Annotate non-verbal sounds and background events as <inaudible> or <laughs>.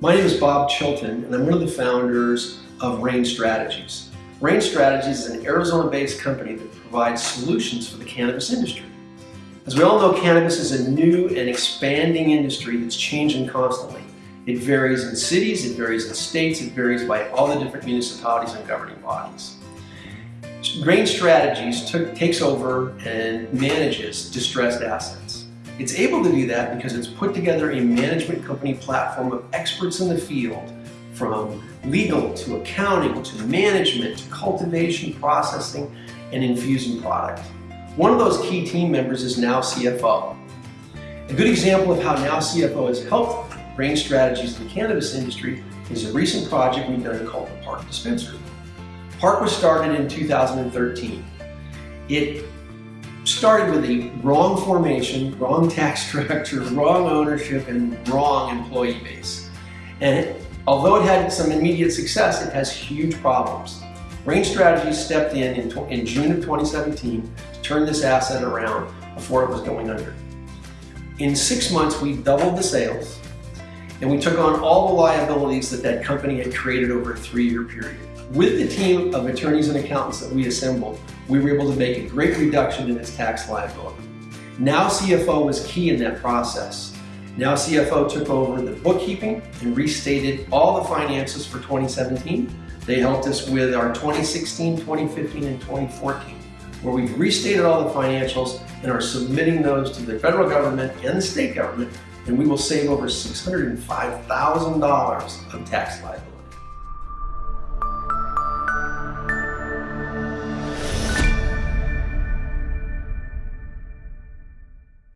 My name is Bob Chilton, and I'm one of the founders of Rain Strategies. Rain Strategies is an Arizona-based company that provides solutions for the cannabis industry. As we all know, cannabis is a new and expanding industry that's changing constantly. It varies in cities, it varies in states, it varies by all the different municipalities and governing bodies. Rain Strategies took, takes over and manages distressed assets. It's able to do that because it's put together a management company platform of experts in the field from legal to accounting to management to cultivation, processing, and infusing product. One of those key team members is Now CFO. A good example of how Now CFO has helped Rain Strategies in the cannabis industry is a recent project we've done called the Park Dispensary. Park was started in 2013. It started with a wrong formation, wrong tax <laughs> structure, wrong ownership, and wrong employee base. And it, although it had some immediate success, it has huge problems. Rain Strategies stepped in in, in June of 2017 to turn this asset around before it was going under. In six months, we doubled the sales, and we took on all the liabilities that that company had created over a three-year period. With the team of attorneys and accountants that we assembled, we were able to make a great reduction in its tax liability. Now CFO was key in that process. Now CFO took over the bookkeeping and restated all the finances for 2017. They helped us with our 2016, 2015, and 2014, where we've restated all the financials and are submitting those to the federal government and the state government, and we will save over $605,000 of tax liability.